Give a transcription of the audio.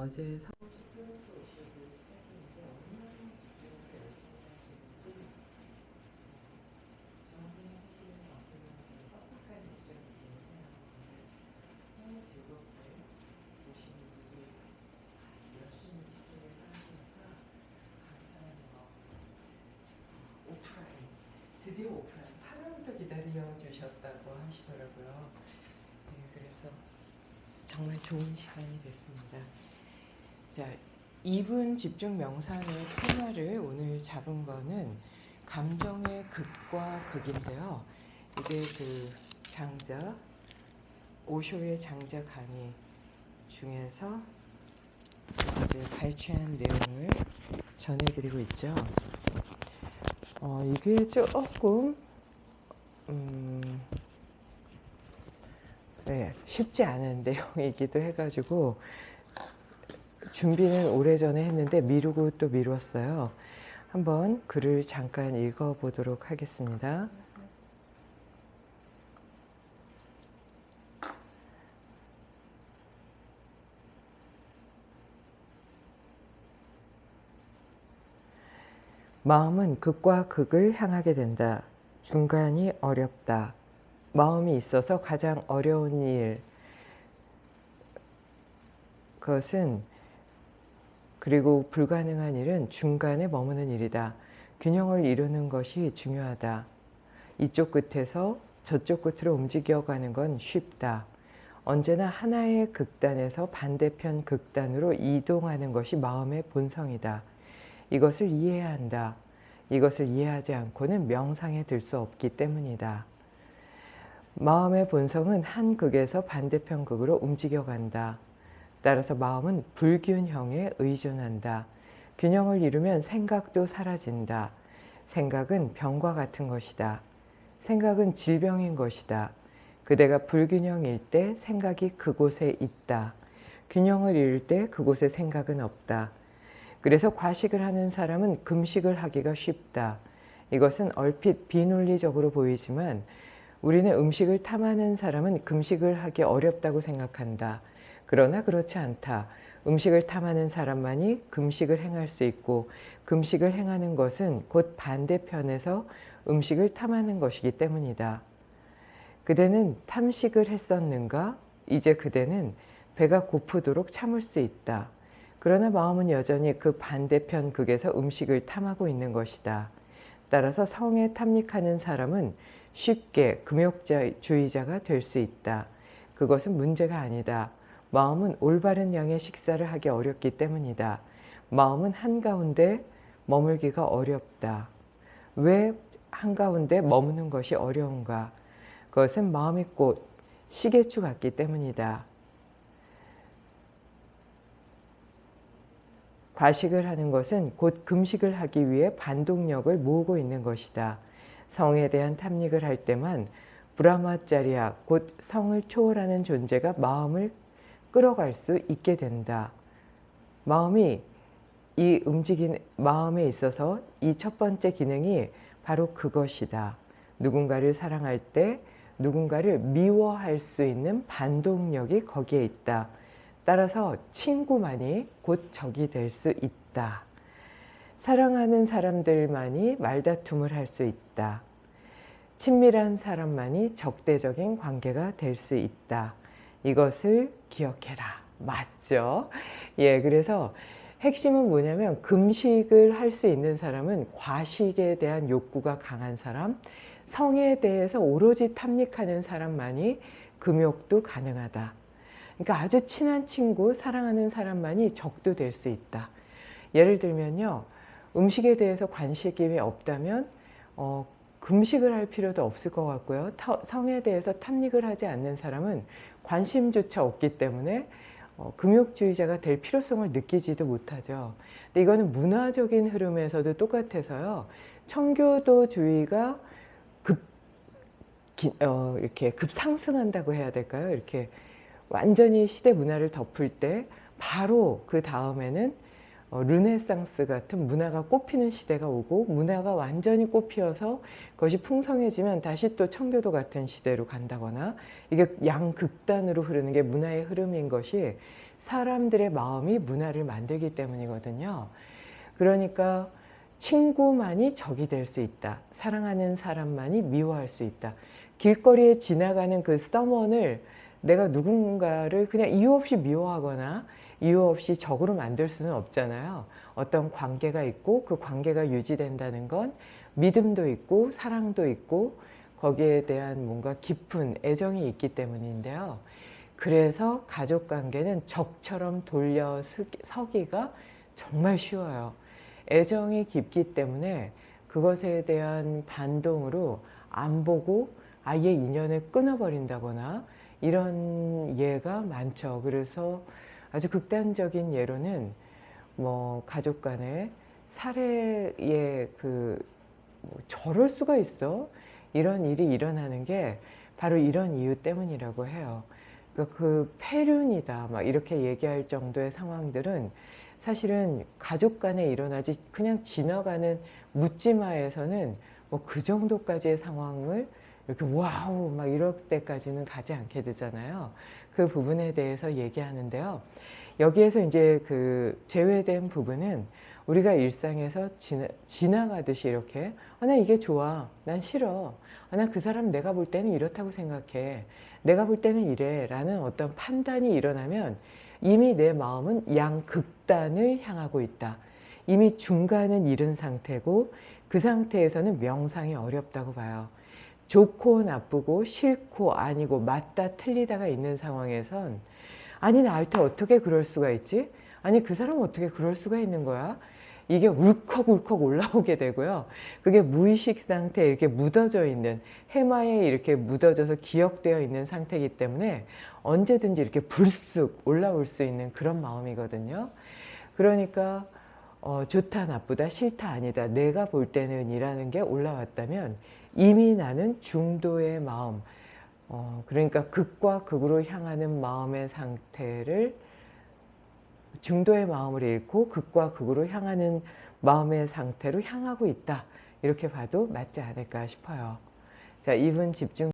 어제 사- 드디어 오프라인 8월부터 기다려 주셨다고 하시더라고요. 네, 그래서 정말 좋은 시간이 됐습니다. 자, 2분 집중 명상의 테마를 오늘 잡은 거는 감정의 극과 극인데요. 이게 그 장자 오쇼의 장자 강의 중에서 이제 발췌한 내용을 전해드리고 있죠. 어, 이게 조금 음, 네, 쉽지 않은 내용이기도 해가지고 준비는 오래전에 했는데 미루고 또 미뤘어요. 한번 글을 잠깐 읽어보도록 하겠습니다. 마음은 극과 극을 향하게 된다. 중간이 어렵다. 마음이 있어서 가장 어려운 일. 그것은 그리고 불가능한 일은 중간에 머무는 일이다. 균형을 이루는 것이 중요하다. 이쪽 끝에서 저쪽 끝으로 움직여가는 건 쉽다. 언제나 하나의 극단에서 반대편 극단으로 이동하는 것이 마음의 본성이다. 이것을 이해해야 한다. 이것을 이해하지 않고는 명상에 들 수 없기 때문이다. 마음의 본성은 한 극에서 반대편 극으로 움직여간다. 따라서 마음은 불균형에 의존한다. 균형을 이루면 생각도 사라진다. 생각은 병과 같은 것이다. 생각은 질병인 것이다. 그대가 불균형일 때 생각이 그곳에 있다. 균형을 이룰 때 그곳에 생각은 없다. 그래서 과식을 하는 사람은 금식을 하기가 쉽다. 이것은 얼핏 비논리적으로 보이지만 우리는 음식을 탐하는 사람은 금식을 하기 어렵다고 생각한다. 그러나 그렇지 않다. 음식을 탐하는 사람만이 금식을 행할 수 있고 금식을 행하는 것은 곧 반대편에서 음식을 탐하는 것이기 때문이다. 그대는 탐식을 했었는가? 이제 그대는 배가 고프도록 참을 수 있다. 그러나 마음은 여전히 그 반대편 극에서 음식을 탐하고 있는 것이다. 따라서 성에 탐닉하는 사람은 쉽게 금욕주의자가 될 수 있다. 그것은 문제가 아니다. 마음은 올바른 양의 식사를 하기 어렵기 때문이다. 마음은 한가운데 머물기가 어렵다. 왜 한가운데 머무는 것이 어려운가? 그것은 마음의 꽃, 시계추 같기 때문이다. 과식을 하는 것은 곧 금식을 하기 위해 반동력을 모으고 있는 것이다. 성에 대한 탐닉을 할 때만 브라마짜리아 곧 성을 초월하는 존재가 마음을 끌어갈 수 있게 된다. 마음이 이 움직이는 마음에 있어서 이 첫 번째 기능이 바로 그것이다. 누군가를 사랑할 때 누군가를 미워할 수 있는 반동력이 거기에 있다. 따라서 친구만이 곧 적이 될 수 있다. 사랑하는 사람들만이 말다툼을 할 수 있다. 친밀한 사람만이 적대적인 관계가 될 수 있다. 이것을 기억해라. 맞죠? 예, 그래서 핵심은 뭐냐면 금식을 할 수 있는 사람은 과식에 대한 욕구가 강한 사람, 성에 대해서 오로지 탐닉하는 사람만이 금욕도 가능하다. 그러니까 아주 친한 친구, 사랑하는 사람만이 적도 될 수 있다. 예를 들면요. 음식에 대해서 관심이 없다면 어, 금식을 할 필요도 없을 것 같고요. 타, 성에 대해서 탐닉을 하지 않는 사람은 관심조차 없기 때문에 어, 금욕주의자가 될 필요성을 느끼지도 못하죠. 근데 이거는 문화적인 흐름에서도 똑같아서요. 청교도주의가 급 기, 어, 이렇게 급상승한다고 해야 될까요? 이렇게 완전히 시대 문화를 덮을 때 바로 그 다음에는 어, 르네상스 같은 문화가 꽃피는 시대가 오고 문화가 완전히 꽃피어서 그것이 풍성해지면 다시 또 청교도 같은 시대로 간다거나 이게 양극단으로 흐르는 게 문화의 흐름인 것이 사람들의 마음이 문화를 만들기 때문이거든요. 그러니까 친구만이 적이 될 수 있다. 사랑하는 사람만이 미워할 수 있다. 길거리에 지나가는 그 서먼을 내가 누군가를 그냥 이유 없이 미워하거나 이유 없이 적으로 만들 수는 없잖아요. 어떤 관계가 있고 그 관계가 유지된다는 건 믿음도 있고 사랑도 있고 거기에 대한 뭔가 깊은 애정이 있기 때문인데요. 그래서 가족 관계는 적처럼 돌려 서기가 정말 쉬워요. 애정이 깊기 때문에 그것에 대한 반동으로 안 보고 아예 인연을 끊어버린다거나 이런 예가 많죠. 그래서 아주 극단적인 예로는 뭐 가족 간에 살해의 그 뭐 저럴 수가 있어 이런 일이 일어나는 게 바로 이런 이유 때문이라고 해요. 그러니까 그 패륜이다 막 이렇게 얘기할 정도의 상황들은 사실은 가족 간에 일어나지 그냥 지나가는 묻지마에서는 뭐 그 정도까지의 상황을 이렇게 wow 막 이럴 때까지는 가지 않게 되잖아요. 그 부분에 대해서 얘기하는데요. 여기에서 이제 그 제외된 부분은 우리가 일상에서 지나, 지나 가듯이 이렇게 아, 나 이게 좋아. 난 싫어. 아, 나 그 사람 내가 볼 때는 이렇다고 생각해. 내가 볼 때는 이래. 라는 어떤 판단이 일어나면 이미 내 마음은 양극단을 향하고 있다. 이미 중간은 잃은 상태고 그 상태에서는 명상이 어렵다고 봐요. 좋고 나쁘고 싫고 아니고 맞다 틀리다가 있는 상황에선 아니 나한테 어떻게 그럴 수가 있지? 아니 그 사람 어떻게 그럴 수가 있는 거야? 이게 울컥울컥 올라오게 되고요. 그게 무의식 상태에 이렇게 묻어져 있는 해마에 이렇게 묻어져서 기억되어 있는 상태이기 때문에 언제든지 이렇게 불쑥 올라올 수 있는 그런 마음이거든요. 그러니까 어, 좋다 나쁘다 싫다 아니다 내가 볼 때는 이라는 게 올라왔다면 이미 나는 중도의 마음 어, 그러니까 극과 극으로 향하는 마음의 상태를 중도의 마음을 잃고 극과 극으로 향하는 마음의 상태로 향하고 있다. 이렇게 봐도 맞지 않을까 싶어요. 자, 2분 집중